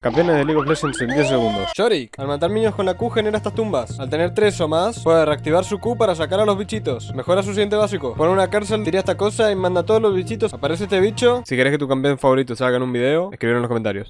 Campeones de League of Legends en 10 segundos. Shorik, al matar niños con la Q genera estas tumbas. Al tener 3 o más, puede reactivar su Q para sacar a los bichitos. Mejora su siguiente básico. Pone una cárcel, tira esta cosa y manda a todos los bichitos. Aparece este bicho. Si querés que tu campeón favorito salga en un video, escribir en los comentarios.